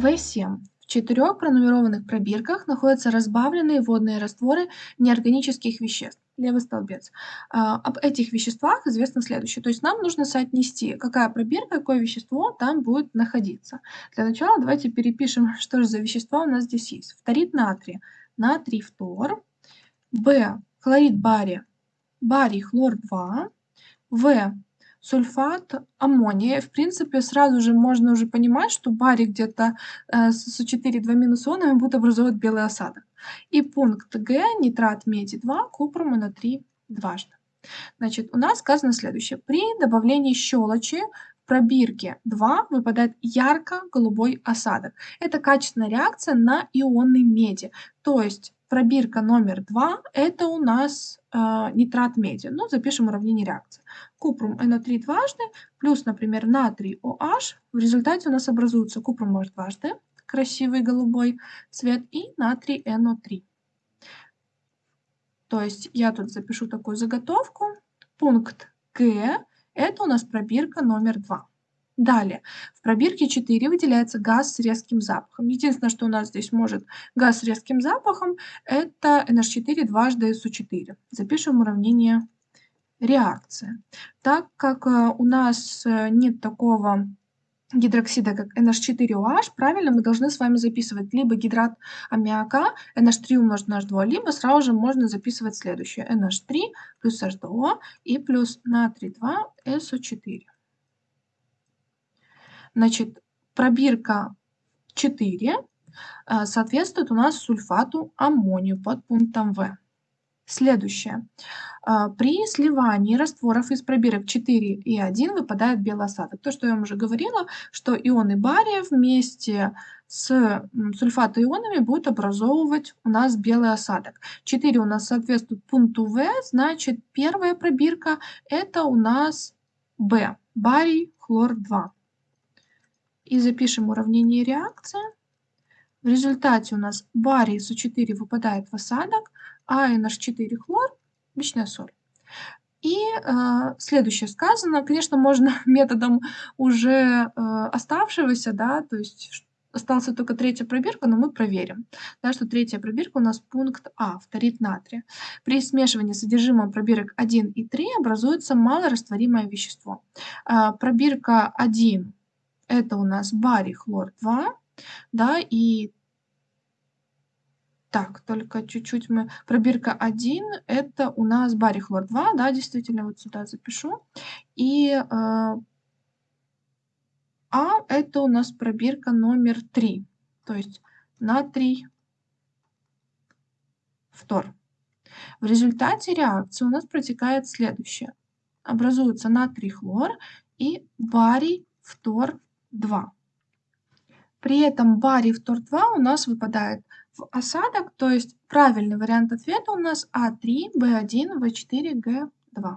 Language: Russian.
В7. В четырех пронумерованных пробирках находятся разбавленные водные растворы неорганических веществ. Левый столбец. А, об этих веществах известно следующее. То есть нам нужно соотнести, какая пробирка, какое вещество там будет находиться. Для начала давайте перепишем, что же за вещества у нас здесь есть. Фторид натрия, натрий фтор. В. Хлорид бария, барий хлор 2. В сульфат аммония. В принципе, сразу же можно уже понимать, что барий где-то э, с СО4 2 минус ионами будет образовывать белый осадок. И пункт Г, нитрат меди 2, купрум на 3 дважды. Значит, у нас сказано следующее. При добавлении щелочи в пробирке 2 выпадает ярко-голубой осадок. Это качественная реакция на ионы меди. То есть пробирка номер 2 это у нас нитрат меди. Ну, запишем уравнение реакции. Купрум NO3 дважды плюс, например, натрий OH. В результате у нас образуется купрум OH дважды, красивый голубой цвет, и натрий NO3. То есть я тут запишу такую заготовку. Пункт Г – это у нас пробирка номер 2. Далее, в пробирке 4 выделяется газ с резким запахом. Единственное, что у нас здесь может газ с резким запахом, это NH4 дважды SO4. Запишем уравнение реакция. Так как э, у нас э, нет такого гидроксида, как NH4OH, правильно мы должны с вами записывать либо гидрат аммиака NH3 умножить на H2, либо сразу же можно записывать следующее NH3 плюс H2O и плюс натрий 2 SO4. Значит, пробирка 4 э, соответствует у нас сульфату аммонию под пунктом В. Следующее. Э, при сливании растворов из пробирок 4 и 1 выпадает белый осадок. То, что я вам уже говорила, что ионы бария вместе с сульфатоионами будут образовывать у нас белый осадок. 4 у нас соответствует пункту В, значит первая пробирка это у нас В, барий хлор 2 и запишем уравнение реакции. В результате у нас барий СО4 выпадает в осадок, а NH4 хлор – обычная соль. И э, следующее сказано, конечно, можно методом уже э, оставшегося, да, то есть остался только третья пробирка, но мы проверим, да, что третья пробирка у нас пункт А, фторид натрия. При смешивании содержимого пробирок 1 и 3 образуется малорастворимое вещество. Э, пробирка 1 это у нас барий хлор 2, да, и так, только чуть-чуть мы... Пробирка 1, это у нас барий хлор 2, да, действительно, вот сюда запишу. И э, А это у нас пробирка номер 3, то есть натрий фтор. В результате реакции у нас протекает следующее. Образуется натрий хлор и барий фтор 2. При этом барий втор 2 у нас выпадает в осадок, то есть правильный вариант ответа у нас А3, Б1, В4, Г2.